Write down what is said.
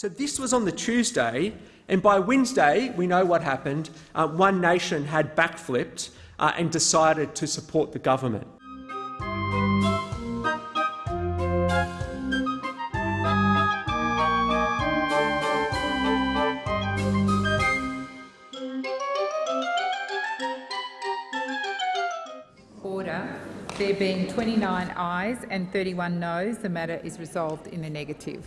So this was on the Tuesday, and by Wednesday we know what happened. Uh, One Nation had backflipped uh, and decided to support the government. There being 29 ayes and 31 noes, the matter is resolved in the negative.